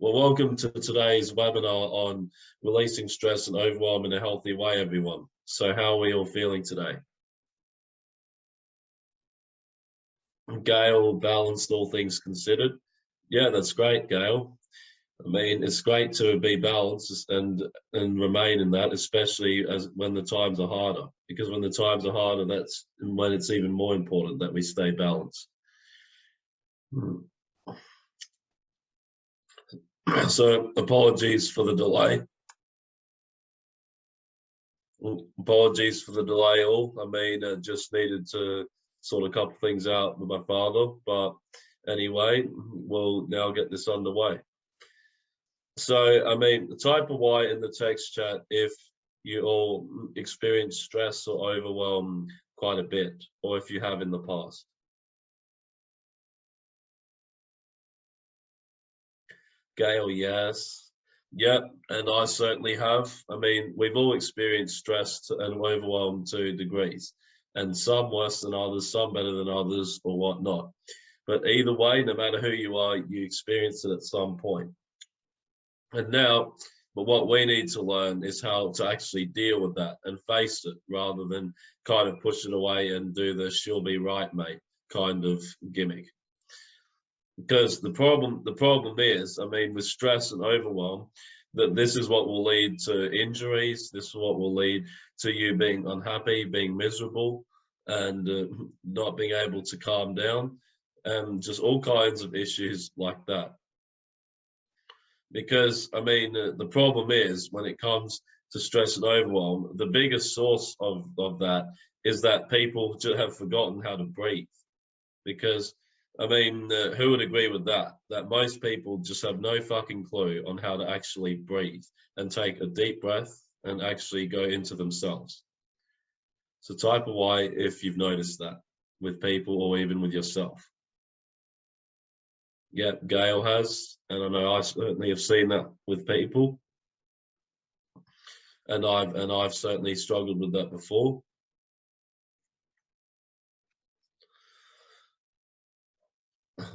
Well, welcome to today's webinar on releasing stress and overwhelm in a healthy way, everyone. So how are we all feeling today? Gail, balanced all things considered. Yeah, that's great, Gail. I mean, it's great to be balanced and and remain in that, especially as when the times are harder. Because when the times are harder, that's when it's even more important that we stay balanced. Hmm. So apologies for the delay. Apologies for the delay all. I mean, I just needed to sort a couple things out with my father, but anyway, we'll now get this underway. So, I mean, type of why in the text chat if you all experience stress or overwhelm quite a bit, or if you have in the past. Gail, yes. Yep, and I certainly have. I mean, we've all experienced stress and overwhelm to degrees, and some worse than others, some better than others, or whatnot. But either way, no matter who you are, you experience it at some point. And now, but what we need to learn is how to actually deal with that and face it rather than kind of push it away and do the she'll be right, mate kind of gimmick because the problem the problem is i mean with stress and overwhelm that this is what will lead to injuries this is what will lead to you being unhappy being miserable and uh, not being able to calm down and just all kinds of issues like that. Because i mean uh, the problem is when it comes to stress and overwhelm the biggest source of of that is that people have forgotten how to breathe. Because I mean, uh, who would agree with that? That most people just have no fucking clue on how to actually breathe and take a deep breath and actually go into themselves. So type of why if you've noticed that with people or even with yourself. Yeah, Gail has, and I know I certainly have seen that with people. And I've and I've certainly struggled with that before.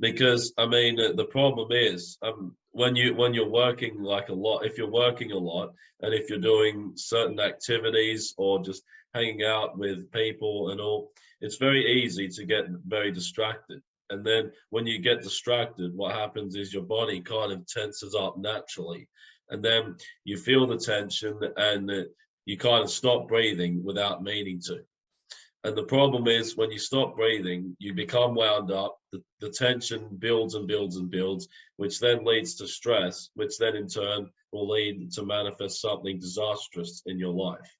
Because I mean the problem is um, when you when you're working like a lot, if you're working a lot, and if you're doing certain activities or just hanging out with people and all, it's very easy to get very distracted. And then when you get distracted, what happens is your body kind of tenses up naturally, and then you feel the tension and you kind of stop breathing without meaning to. And the problem is when you stop breathing, you become wound up, the, the tension builds and builds and builds, which then leads to stress, which then in turn will lead to manifest something disastrous in your life.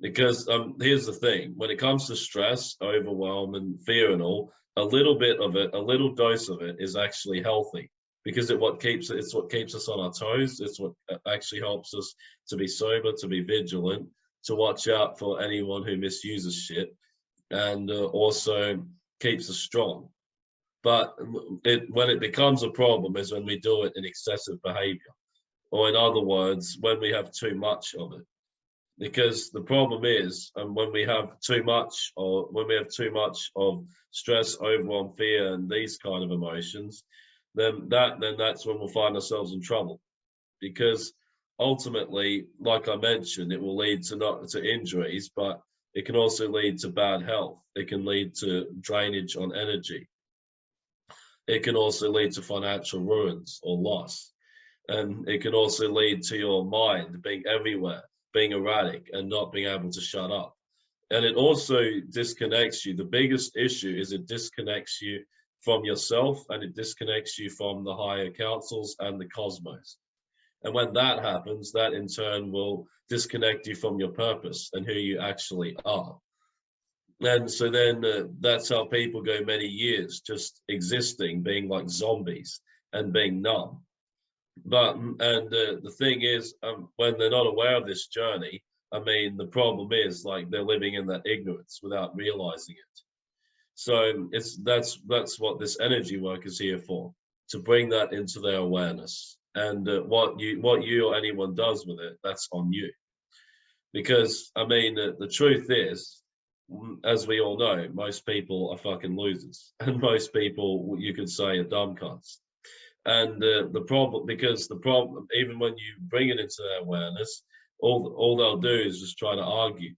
Because um, here's the thing, when it comes to stress, overwhelm and fear and all, a little bit of it, a little dose of it is actually healthy because it what keeps it's what keeps us on our toes. It's what uh, actually helps us to be sober, to be vigilant, to watch out for anyone who misuses shit and uh, also keeps us strong. But it, when it becomes a problem is when we do it in excessive behavior, or in other words, when we have too much of it. Because the problem is, and um, when we have too much, or when we have too much of stress, overwhelm, fear, and these kind of emotions, then that then that's when we'll find ourselves in trouble. Because ultimately, like I mentioned, it will lead to not to injuries, but it can also lead to bad health. It can lead to drainage on energy. It can also lead to financial ruins or loss. And it can also lead to your mind being everywhere, being erratic and not being able to shut up. And it also disconnects you. The biggest issue is it disconnects you from yourself and it disconnects you from the higher councils and the cosmos. And when that happens, that in turn will disconnect you from your purpose and who you actually are. And so then uh, that's how people go many years just existing, being like zombies and being numb. But, mm, and uh, the thing is, um, when they're not aware of this journey, I mean, the problem is like they're living in that ignorance without realizing it. So it's that's that's what this energy work is here for, to bring that into their awareness and uh, what you what you or anyone does with it that's on you because i mean uh, the truth is as we all know most people are fucking losers and most people you could say are dumb cunts And uh, the problem, because the problem, even when you bring it into their awareness, all all they'll do is just try to argue,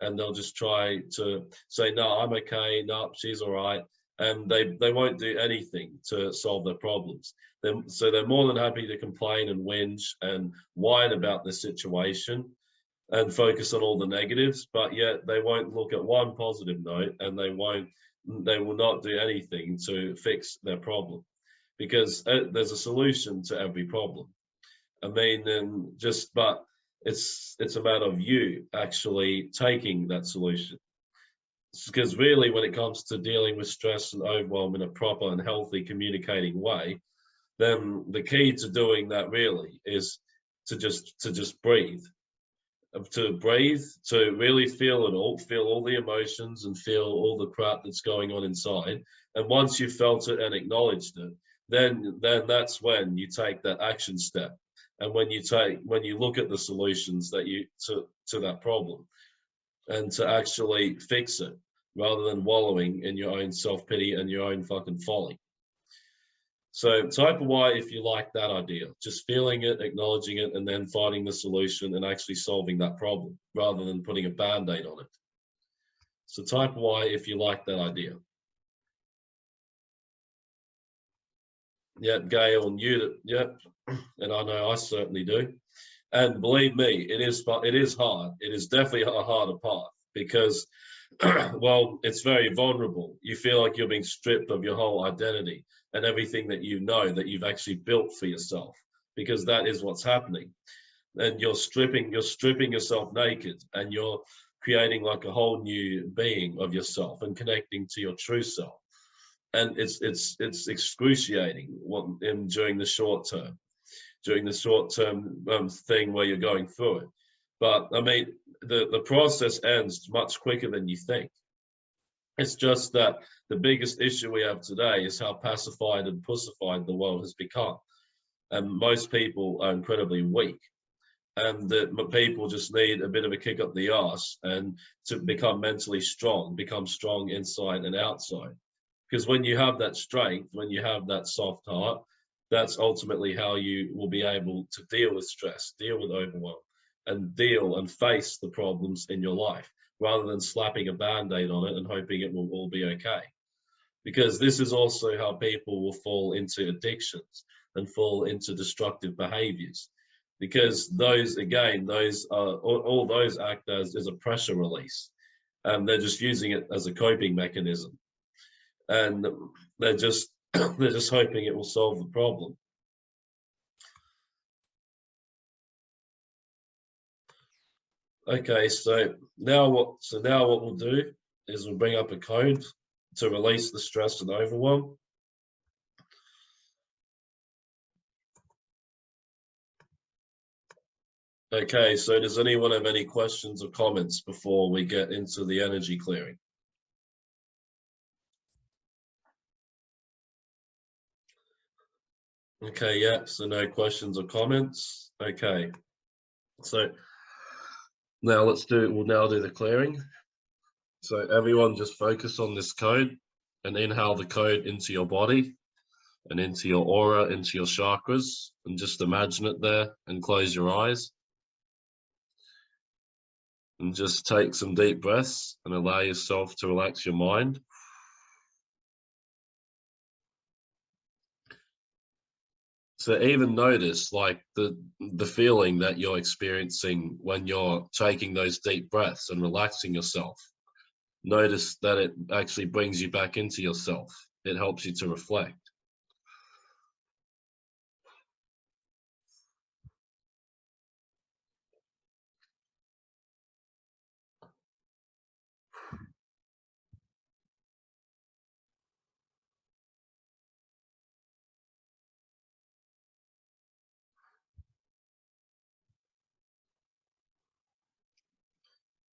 and they'll just try to say, "No, I'm okay. No, she's all right," and they they won't do anything to solve their problems. They're, so they're more than happy to complain and whinge and whine about the situation and focus on all the negatives, but yet they won't look at one positive note and they won't, they will not do anything to fix their problem because uh, there's a solution to every problem. I mean, and just, but it's, it's a matter of you actually taking that solution. Because really, when it comes to dealing with stress and overwhelm in a proper and healthy communicating way, then the key to doing that really is to just to just breathe. Um, to breathe to really feel it all feel all the emotions and feel all the crap that's going on inside. And once you've felt it and acknowledged it then then that's when you take that action step. And when you take when you look at the solutions that you to to that problem and to actually fix it rather than wallowing in your own self-pity and your own fucking folly so type Y if you like that idea, just feeling it, acknowledging it, and then finding the solution and actually solving that problem rather than putting a band-aid on it. So type Y if you like that idea. Yep, Gail knew that, yep, and I know I certainly do. And believe me, it is it is hard. It is definitely a harder path because, well, it's very vulnerable. You feel like you're being stripped of your whole identity and everything that you know that you've actually built for yourself because that is what's happening. And you're stripping you're stripping yourself naked and you're creating like a whole new being of yourself and connecting to your true self. And it's it's it's excruciating what in during the short term during the short term um, thing where you're going through it. But i mean the the process ends much quicker than you think it's just that the biggest issue we have today is how pacified and pussified the world has become. And most people are incredibly weak. And that people just need a bit of a kick up the arse and to become mentally strong, become strong inside and outside. Because when you have that strength, when you have that soft heart, that's ultimately how you will be able to deal with stress, deal with overwhelm, and deal and face the problems in your life rather than slapping a band-aid on it and hoping it will all be okay. Because this is also how people will fall into addictions and fall into destructive behaviors. Because those again those are all, all those act as is a pressure release and they're just using it as a coping mechanism. And they're just they're just hoping it will solve the problem Okay, so now what? So now what we'll do is we'll bring up a code to release the stress and overwhelm. Okay, so does anyone have any questions or comments before we get into the energy clearing? Okay, yeah, so no questions or comments. Okay, so now let's do, we'll now do the clearing. So everyone just focus on this code and inhale the code into your body and into your aura, into your chakras, and just imagine it there and close your eyes. And just take some deep breaths and allow yourself to relax your mind. So even notice like the the feeling that you're experiencing when you're taking those deep breaths and relaxing yourself. Notice that it actually brings you back into yourself. It helps you to reflect.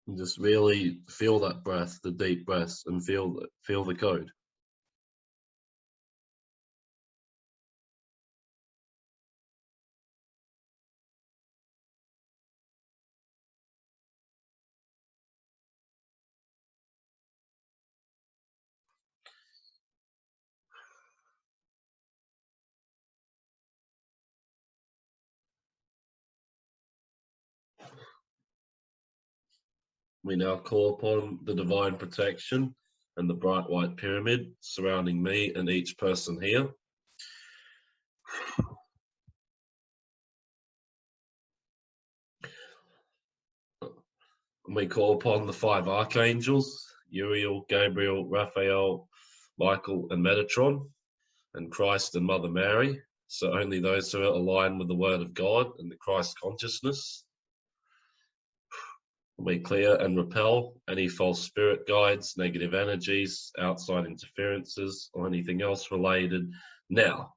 And just really feel that breath, the deep breaths, and feel feel the code. We now call upon the divine protection and the bright white pyramid surrounding me and each person here. we call upon the five archangels, Uriel, Gabriel, Raphael, Michael, and Metatron, and Christ and Mother Mary. So only those who are aligned with the word of God and the Christ consciousness. We clear and repel any false spirit guides, negative energies, outside interferences, or anything else related now.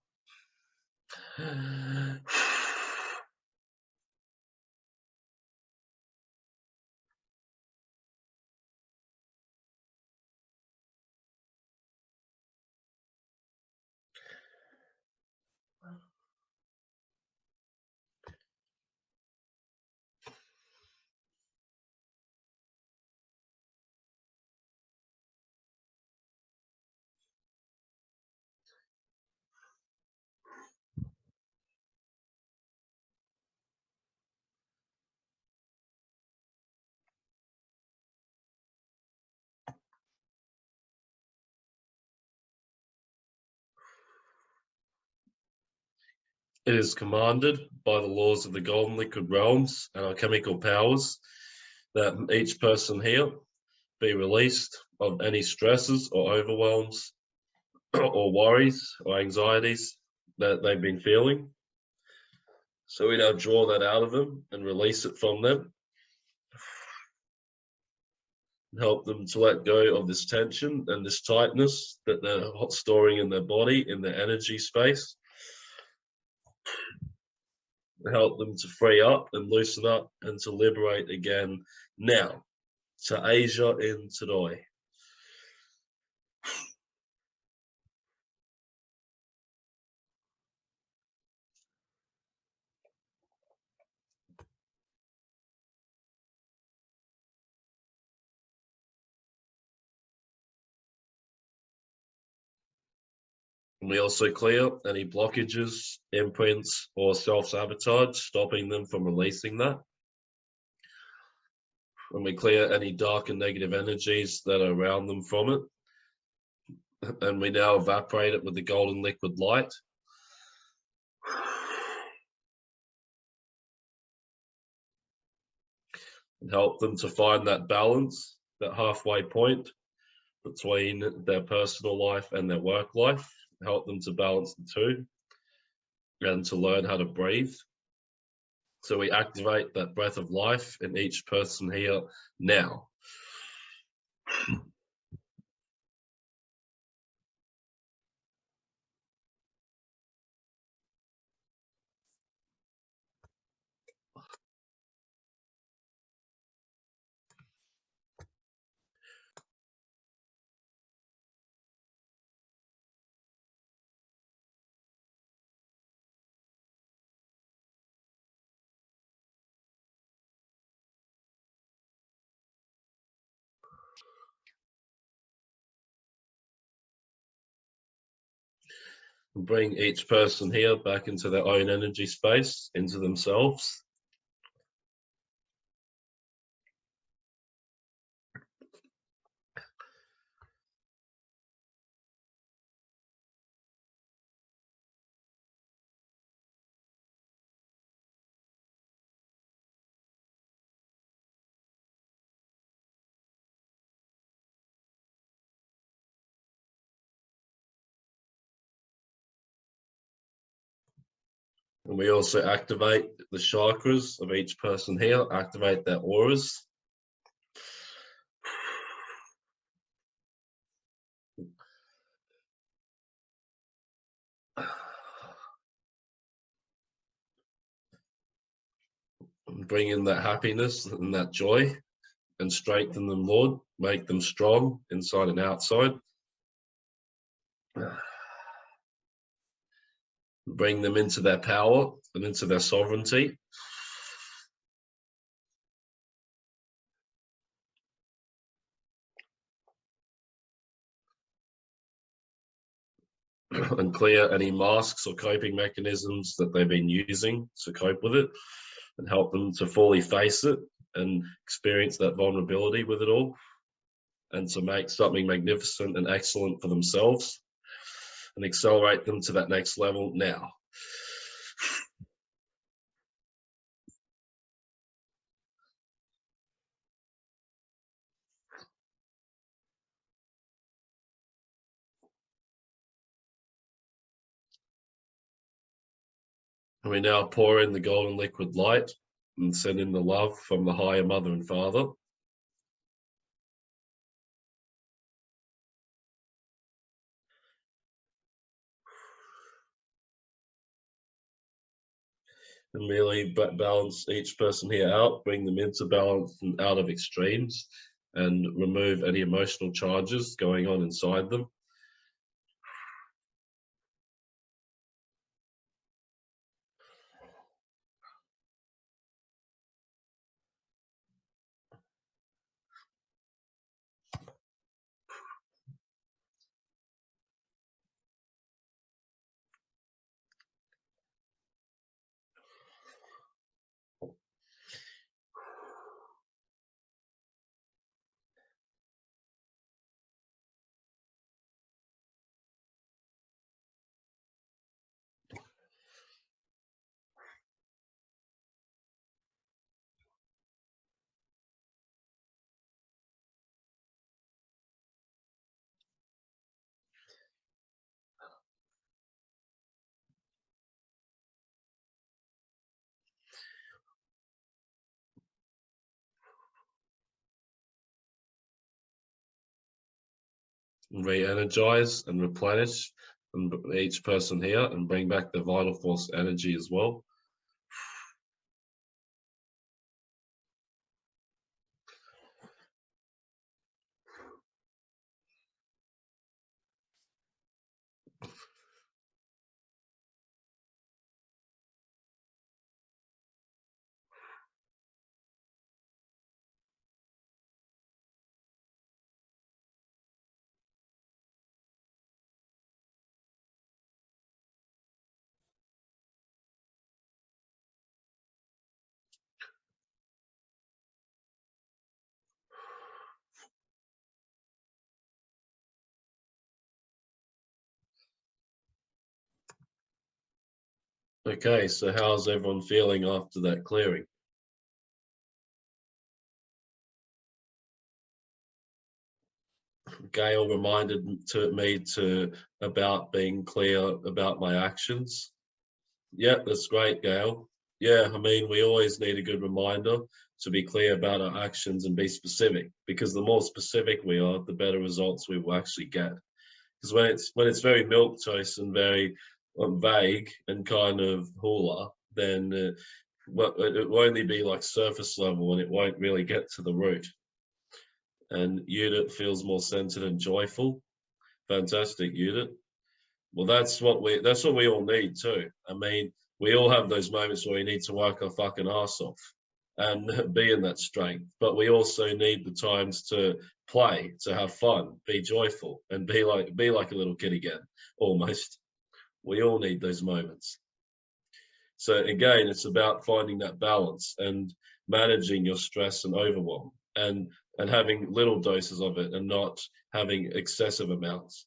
It is commanded by the laws of the golden liquid realms and our chemical powers that each person here be released of any stresses or overwhelms or worries or anxieties that they've been feeling. So we now draw that out of them and release it from them. Help them to let go of this tension and this tightness that they're storing in their body, in their energy space help them to free up and loosen up and to liberate again now. To Asia in today. We also clear any blockages, imprints, or self-sabotage, stopping them from releasing that. And we clear any dark and negative energies that are around them from it. And we now evaporate it with the golden liquid light. And help them to find that balance, that halfway point between their personal life and their work life help them to balance the two and to learn how to breathe. So we activate that breath of life in each person here now. Bring each person here back into their own energy space, into themselves. And we also activate the chakras of each person here, activate their auras. Bring in that happiness and that joy and strengthen them, Lord. Make them strong inside and outside bring them into their power and into their sovereignty. and clear any masks or coping mechanisms that they've been using to cope with it and help them to fully face it and experience that vulnerability with it all and to make something magnificent and excellent for themselves and accelerate them to that next level now. And we now pour in the golden liquid light and send in the love from the higher mother and father. And really balance each person here out, bring them into balance and out of extremes and remove any emotional charges going on inside them. Re-energize and replenish each person here and bring back the vital force energy as well. Okay, so how's everyone feeling after that clearing? Gail reminded to me to about being clear about my actions. Yeah, that's great, Gail. Yeah, I mean, we always need a good reminder to be clear about our actions and be specific because the more specific we are, the better results we will actually get. Because when it's when it's very milk toast and very vague and kind of hula, then uh, it will only be like surface level and it won't really get to the root. And unit feels more centered and joyful. Fantastic, unit. Well, that's what we that's what we all need too. I mean, we all have those moments where we need to work our fucking ass off and be in that strength. But we also need the times to play, to have fun, be joyful, and be like be like a little kid again, almost. We all need those moments. So again, it's about finding that balance and managing your stress and overwhelm and, and having little doses of it and not having excessive amounts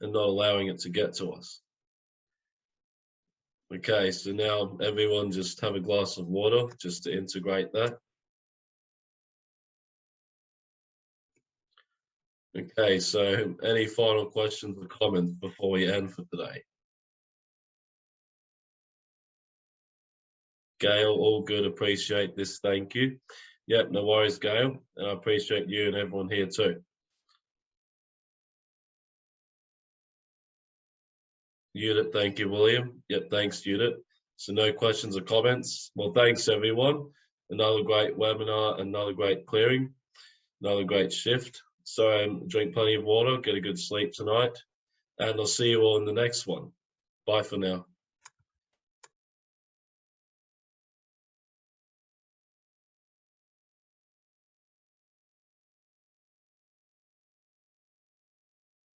and not allowing it to get to us. Okay, so now everyone just have a glass of water just to integrate that. Okay, so any final questions or comments before we end for today? Gail, all good, appreciate this, thank you. Yep, no worries, Gail, and I appreciate you and everyone here too. Judith, thank you, William. Yep, thanks, Judith. So no questions or comments. Well, thanks everyone. Another great webinar, another great clearing, another great shift. So um, drink plenty of water, get a good sleep tonight, and I'll see you all in the next one. Bye for now.